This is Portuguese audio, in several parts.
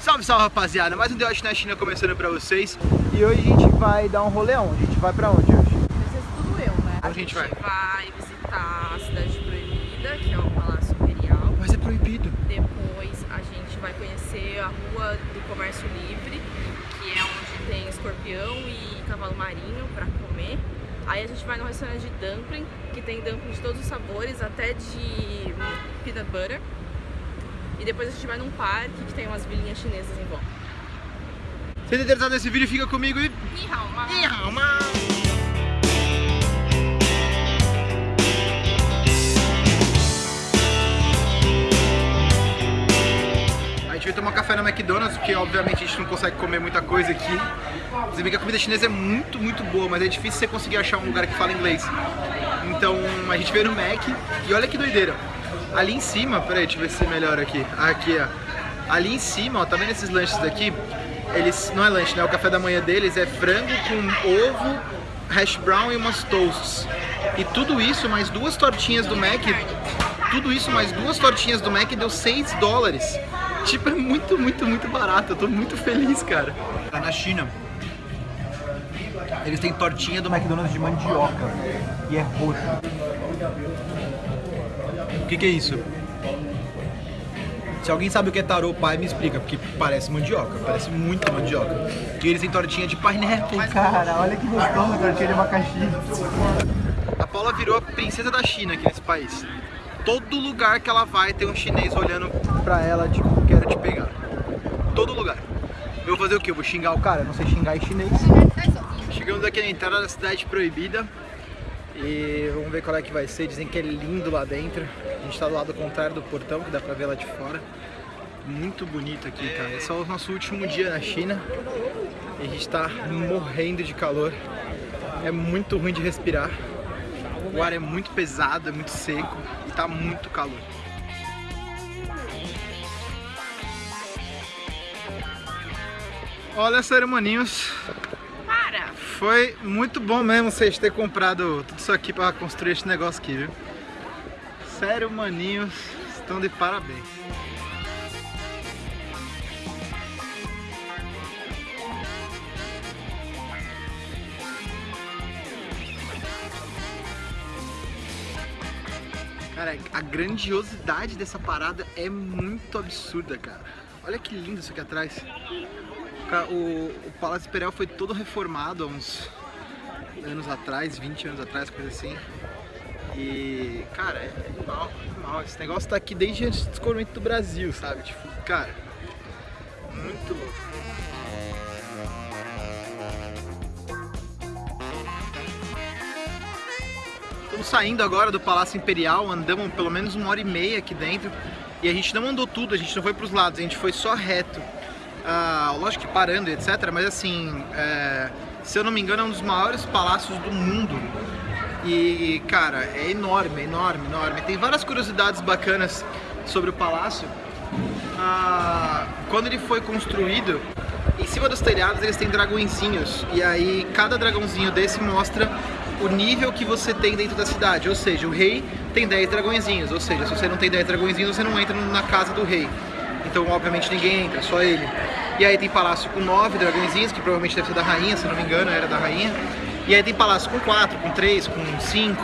Salve, salve rapaziada, mais um The Watch na China começando pra vocês E hoje a gente vai dar um rolê? A gente vai pra onde hoje? Vai ser tudo eu, né? Onde a gente vai? vai visitar a Cidade Proibida, que é o Palácio Imperial. Mas é proibido Depois a gente vai conhecer a Rua do Comércio Livre, que é onde tem escorpião e cavalo marinho pra comer. Aí a gente vai no restaurante de dumpling, que tem dumpling de todos os sabores, até de peanut butter. E depois a gente vai num parque que tem umas vilinhas chinesas em volta. Se você interessado nesse vídeo, fica comigo e... Ni hao ma. A gente veio tomar café no McDonald's, porque obviamente a gente não consegue comer muita coisa aqui. Você vê que a comida chinesa é muito, muito boa, mas é difícil você conseguir achar um lugar que fala inglês. Então a gente veio no Mac e olha que doideira. Ali em cima, peraí, deixa eu ver se melhora aqui. Aqui, ó. Ali em cima, ó, tá vendo esses lanches daqui? Eles, não é lanche, né? O café da manhã deles é frango com ovo, hash brown e umas toasts. E tudo isso, mais duas tortinhas do Mac, tudo isso mais duas tortinhas do Mac deu 6 dólares. Tipo, é muito, muito, muito barato. Eu tô muito feliz, cara. Tá na China. Eles têm tortinha do McDonald's de mandioca. E é roxo. O que, que é isso? Se alguém sabe o que é tarô pai, me explica, porque parece mandioca, parece muito mandioca. E eles têm tortinha de pineapple, cara, olha que gostoso, tortinha de abacaxi. A Paula virou a princesa da China aqui nesse país. Todo lugar que ela vai tem um chinês olhando pra ela, tipo, quero te pegar. Todo lugar. Eu vou fazer o quê? Eu vou xingar o cara? Eu não sei xingar em chinês. Chegamos aqui na entrada da cidade proibida. E vamos ver qual é que vai ser. Dizem que é lindo lá dentro. A gente tá do lado contrário do portão, que dá pra ver lá de fora. Muito bonito aqui, cara. Esse é o nosso último dia na China. E a gente tá morrendo de calor. É muito ruim de respirar. O ar é muito pesado, é muito seco e tá muito calor. Olha, maninhos. Foi muito bom mesmo vocês terem comprado tudo isso aqui para construir esse negócio aqui, viu? Sério, maninhos, estão de parabéns. Cara, a grandiosidade dessa parada é muito absurda, cara. Olha que lindo isso aqui atrás. O, o Palácio Imperial foi todo reformado há uns anos atrás, 20 anos atrás, coisa assim. E, cara, é animal. Esse negócio tá aqui desde antes do descobrimento do Brasil, sabe? Tipo, cara, muito louco. Estamos saindo agora do Palácio Imperial, andamos pelo menos uma hora e meia aqui dentro e a gente não andou tudo, a gente não foi para os lados, a gente foi só reto. Lógico que parando etc, mas assim, é, se eu não me engano é um dos maiores palácios do mundo. E, cara, é enorme, enorme, enorme. Tem várias curiosidades bacanas sobre o palácio. Ah, quando ele foi construído, em cima dos telhados eles têm dragõezinhos. E aí cada dragãozinho desse mostra o nível que você tem dentro da cidade. Ou seja, o rei tem 10 dragõezinhos. Ou seja, se você não tem 10 dragõezinhos, você não entra na casa do rei. Então, obviamente, ninguém entra, só ele. E aí tem palácio com 9 dragõezinhos, que provavelmente deve ser da rainha, se não me engano, era da rainha. E aí tem palácio com 4, com 3, com 5.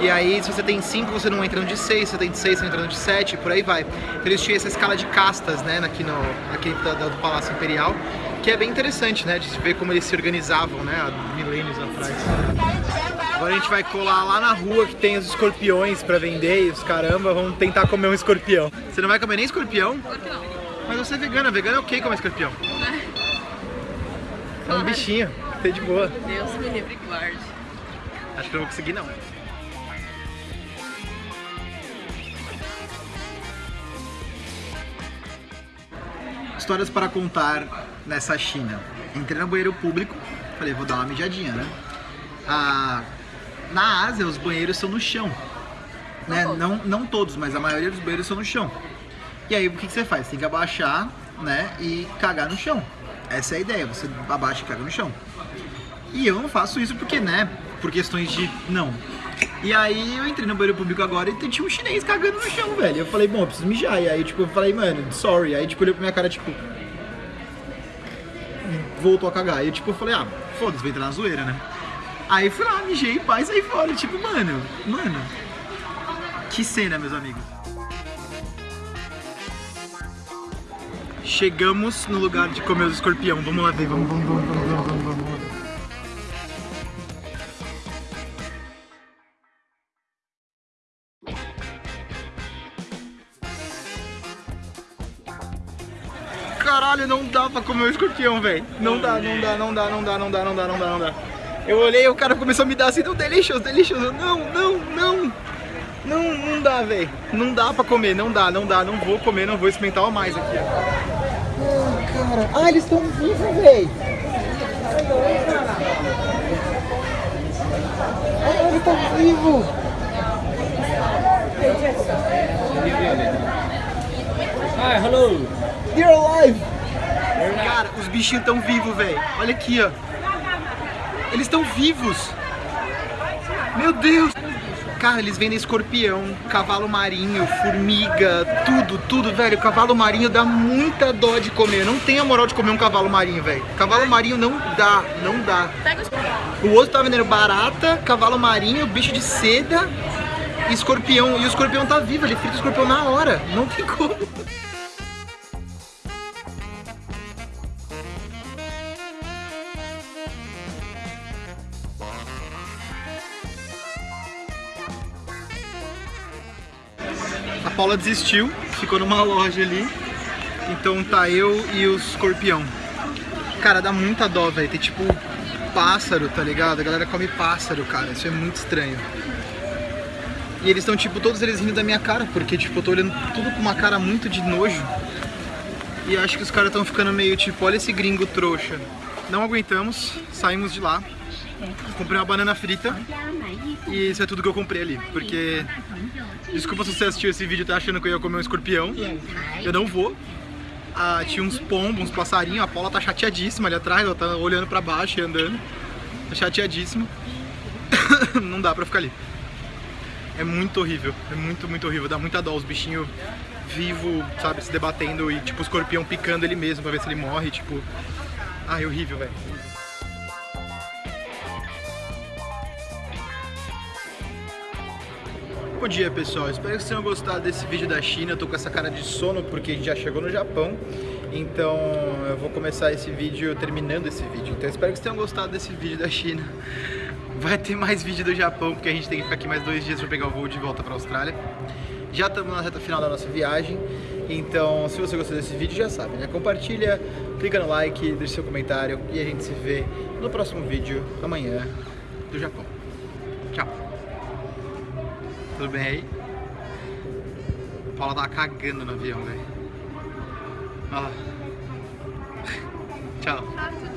E aí, se você tem 5, você não entra no de 6, se você tem de 6, você entra no de 7, por aí vai. Então, eles tinham essa escala de castas, né, aqui, no, aqui da, da- do Palácio Imperial, que é bem interessante, né, de ver como eles se organizavam, né, há milênios atrás. Agora a gente vai colar lá na rua que tem os escorpiões pra vender e os caramba, vamos tentar comer um escorpião. Você não vai comer nem escorpião? Mas você é vegana, vegano é ok comer escorpião. É um bichinho, tá de boa. Deus me livre e guarde. Acho que eu não vou conseguir não. Histórias para contar nessa China. Entrei no banheiro público, falei, vou dar uma mijadinha, né? Ah, na Ásia, os banheiros são no chão. Né? Não, não todos, mas a maioria dos banheiros são no chão. E aí, o que, que você faz? Tem que abaixar, né? E cagar no chão. Essa é a ideia, você abaixa e caga no chão. E eu não faço isso porque, né, por questões de não. E aí eu entrei no banheiro público agora e tinha um chinês cagando no chão, velho. Eu falei, bom, eu preciso mijar. E aí, tipo, eu falei, mano, sorry. Aí, tipo, olhou pra minha cara, tipo, voltou a cagar. E eu, tipo, falei, ah, foda-se, vai entrar na zoeira, né? Aí fui lá, mijei, pai, saí fora. Tipo, mano, mano. Que cena, meus amigos. Chegamos no lugar de comer os escorpião. Vamos lá ver, vamos, vamos, vamos, vamos, vamos, vamos, vamos. Caralho, não dá pra comer o escorpião, velho. Não dá, não dá, não dá, não dá, não dá, não dá, não dá, não dá. Eu olhei e o cara começou a me dar assim, não, delicious, delicious. Eu, não, não, não. Não, não dá, velho. Não dá pra comer, não dá, não dá. Não vou comer, não vou experimentar mais aqui, ó. Ai, cara. Ah, eles estão vivos, velho. Ah, ele tá vivo. Hi, hello. They're alive! Cara, os bichinhos estão vivos, velho. Olha aqui, ó. Eles estão vivos. Meu Deus! Cara, eles vendem escorpião, cavalo marinho, formiga, tudo, tudo, velho. Cavalo marinho dá muita dó de comer. Não tem a moral de comer um cavalo marinho, velho. Cavalo marinho não dá, não dá. O outro tá vendendo barata, cavalo marinho, bicho de seda escorpião. E o escorpião tá vivo, ele frita o escorpião na hora. Não tem como. A Paula desistiu, ficou numa loja ali. Então tá eu e o escorpião. Cara, dá muita dó, velho. Tem tipo pássaro, tá ligado? A galera come pássaro, cara. Isso é muito estranho. E eles estão, tipo, todos eles rindo da minha cara, porque, tipo, eu tô olhando tudo com uma cara muito de nojo. E acho que os caras estão ficando meio tipo, olha esse gringo trouxa. Não aguentamos, saímos de lá. Comprei uma banana frita e isso é tudo que eu comprei ali, porque desculpa se você assistiu esse vídeo e tá achando que eu ia comer um escorpião. Eu não vou. Ah, tinha uns pombos, uns passarinhos, a Paula tá chateadíssima ali atrás, ela tá olhando pra baixo e andando. Tá chateadíssima. não dá pra ficar ali. É muito horrível, é muito, muito horrível, dá muita dó, os bichinhos vivos, sabe, se debatendo e tipo o escorpião picando ele mesmo pra ver se ele morre, tipo... Ai, horrível, velho. Bom dia pessoal, espero que vocês tenham gostado desse vídeo da China, eu tô com essa cara de sono porque a gente já chegou no Japão. Então eu vou começar esse vídeo terminando esse vídeo. Então espero que vocês tenham gostado desse vídeo da China. Vai ter mais vídeo do Japão porque a gente tem que ficar aqui mais dois dias para pegar o voo de volta para a Austrália. Já estamos na reta final da nossa viagem. Então se você gostou desse vídeo já sabe, né? Compartilha, clica no like, deixa seu comentário E a gente se vê no próximo vídeo amanhã do Japão. Tchau tudo bem aí? A Paula tava cagando no avião, velho. Ó. Tchau.